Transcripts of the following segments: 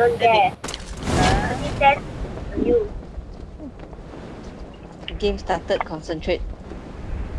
don't dare. Only test on you. Game started, concentrate.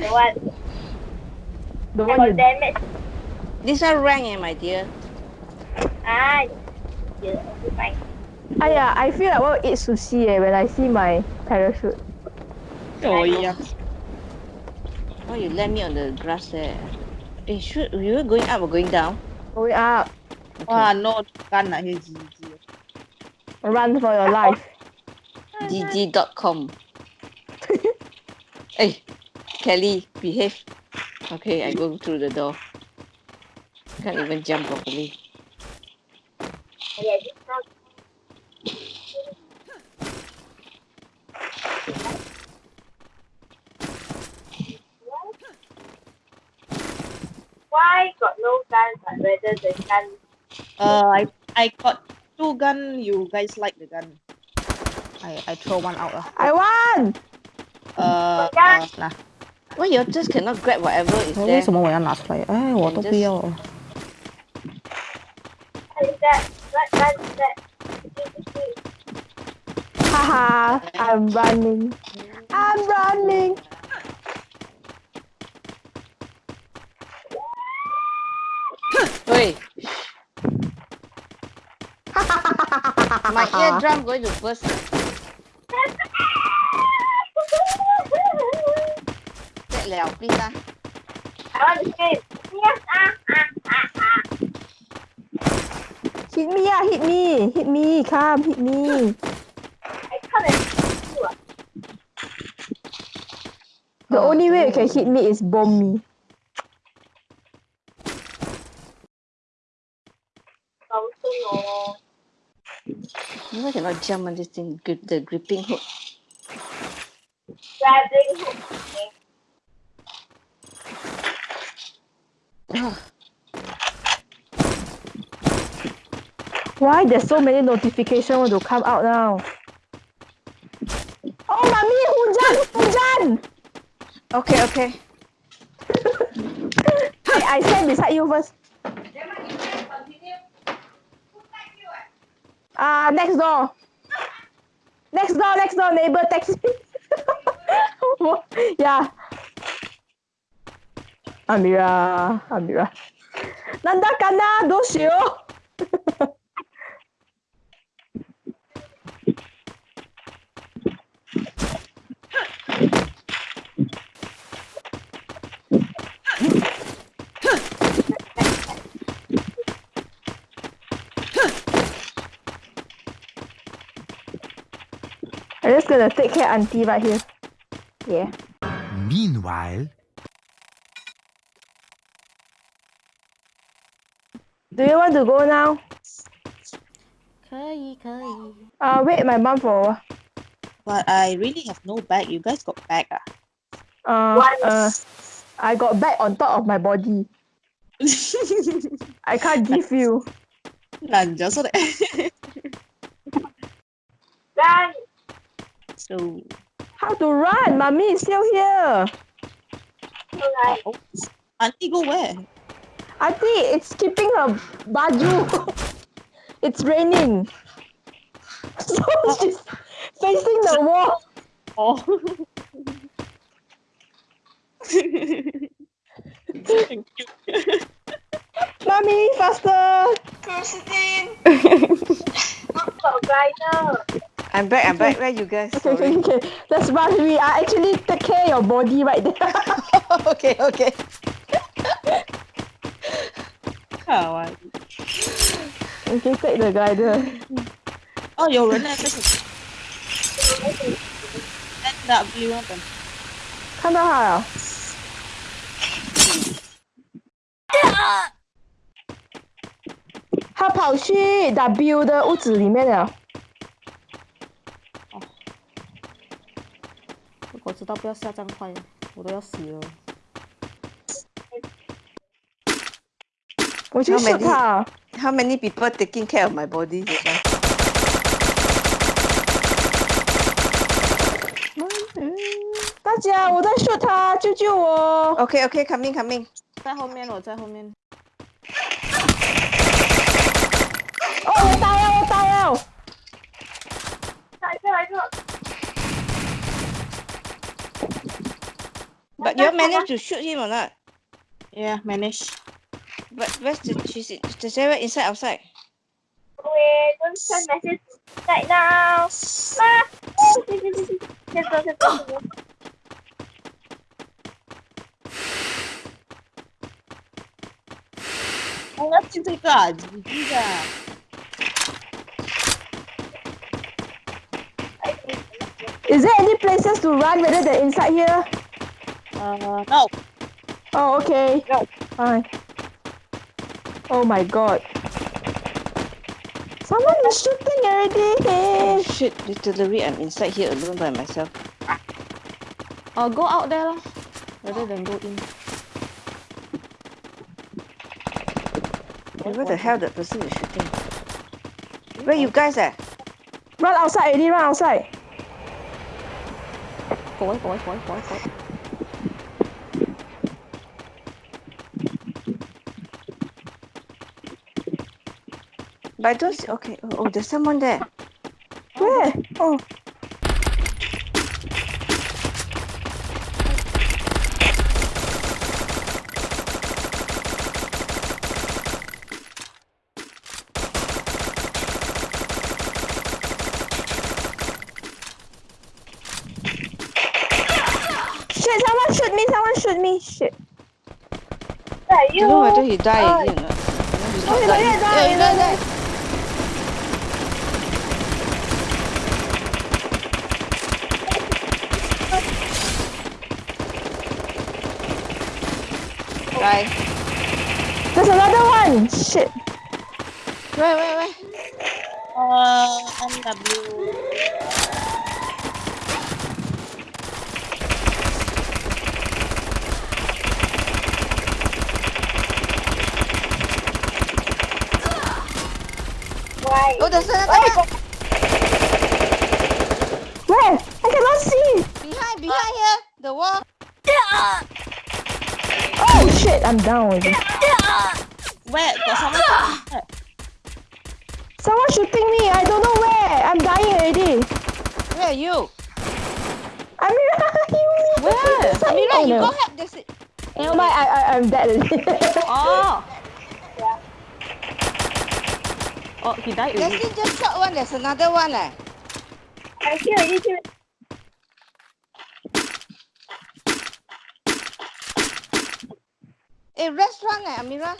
The what? The one you... damage. This are rank, eh, my dear. Ah, yeah, fine. Ah yeah, I feel like I want to eat sushi eh, when I see my parachute. Oh yeah. Oh, you land me on the grass there. Eh, should we were going up or going down? Going up. Ah, okay. Ah, no, gun lah here run for your life. gg.com. hey, Kelly, behave. Okay, I go through the door. Can't even jump properly. Yeah. Why got no gun but rather the gun? Uh, I I got two gun. You guys like the gun? I I throw one out lah. I won! Uh, Gun. uh 拿。 Why you just cannot grab whatever is 为 there? 什么我要拿出来？哎，我都不要了。 What is that? What gun is that? Haha! I'm running. I'm running. Wait. I want to scream. Yes, ah, ah, ah, ah. Hit me, ah! Hit me! Hit me! Come, hit me! I come and shoot you. ah. The Oh, only way you no. can hit me is bomb me. Also no. Why cannot jump on this thing? Grip the gripping hook. Grabbing hook. Okay. Why there's so many notifications to come out now? Oh, mommy, hujan, hujan! Okay, okay. I, I stand beside you first. Ah, next door. Next door, next door, neighbor text me. yeah. Amira, Amira. Nanda kana, どうしよう I'm just gonna take care auntie right here. Yeah. Meanwhile, Do you want to go now? 可以可以。 Uh, wait my mom for a while. But I really have no bag. You guys got bag ah? Uh, What? uh, I got back on top of my body. I can't give you. 难咗出嚟。 Run. So, How to run? Mommy is still here. Alright. oh, auntie go where? Auntie, it's keeping her baju. it's raining. So oh, oh. she's facing the wall. Oh. Thank you. Mommy, faster. Got glider. I'm back, I'm back. Where you guys? Okay, okay, Sorry. okay. Let's run. We are actually take care of your body right there. okay, okay. 好玩。 okay, take the glider. 哦，有人呢，这是 N W 那本。看到他了。Help 他跑去 W 的屋子里面了。 知道不要下这样快，我都要死了。我去 How 射他。How many people taking care of my body? 大家，我在射他，救救我！Okay, okay, coming, coming. 在后面，我在后面。哦，我打了，我打了。来一个来一个，But you managed to shoot him or not? Yeah, managed. But where's the she's the server inside outside? Wait, don't send message right now. Ah! Let's go, let's go. Is there any places to run rather than inside here? Uh, no. Oh, okay. No. Fine. Oh my god. Someone is shooting already. Oh shit, distillery. I'm inside here alone by myself. I'll go out there lah, rather than go in. Where the hell that person is shooting? Where you guys at? Run outside, Eddie, run outside. Go away, go away, go away, go away. I don't see, okay, oh, oh, there's someone there. Where? Oh. Shit, someone shoot me, someone shoot me. Shit. Are I you don't know whether he died already or not. He's Oh, not he died. died, He- died, yeah, he died, died, died. Died. There's another one. Shit. Where, where, where? Uh, NW. why Oh, there's another one. Where? I cannot see. Behind, behind here. The wall. Oh shit, I'm down already. Where? Got someone shooting. Someone shooting me. I don't know where. I'm dying already. Where are you? Amira, you. Where? Amira, oh, you no. go help. There's it. Never mind, I, I, I'm dead already. Oh. Oh, he died already. Leslie just shot one. There's another one. Eh. I see already see Eh, restaurant eh, Amira.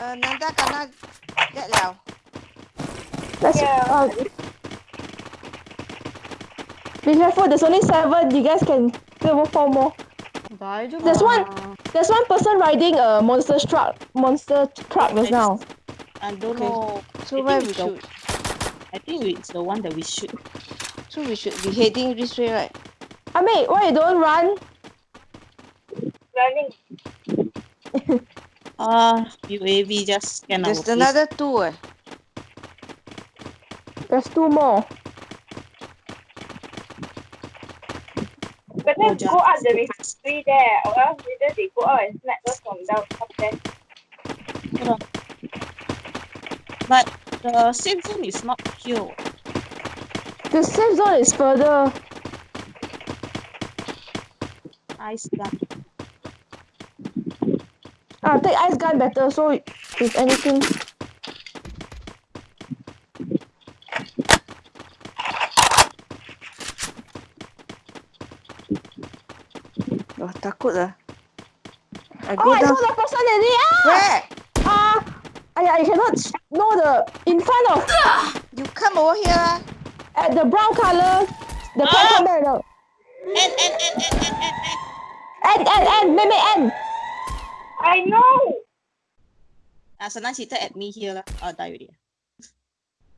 Uh, Nanda kena get liao. Let's, Yeah. uh, be careful, there's only seven. You guys can kill four more. There's one. There's one person riding a monster truck. Monster truck just now. I don't Okay. know. So I where think we it's the- I think it's the one that we shoot. So we should be heading this way, right? I mean, why you don't run? Running Uh, UAV just scan our There's place. another two. Eh. There's two more. better Oh, go up the refree there or else later they go out and snap us from down up there But the safe zone is not here. The safe zone is further. Ice gun. Ah, take ice gun better. So if anything, Oh, takut lah. I oh, go I down. saw the person already. Ah, Where? ah. I, I cannot s- know the in front of You come over here at the brown color. The platform there. No. And, and, and, and, and, and, and. And and and maybe and. I know Ah, Senang cheated at me here lah. Oh, die already.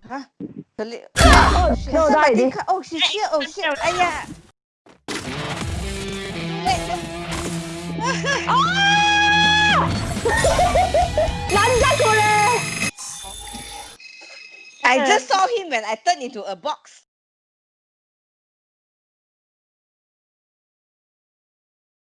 Huh? Seli- Oh, Shit, no, die somebody already. cut- Oh, she's here. Oh, shit. Ayah. Nanda kore! I just saw him when I turned into a box.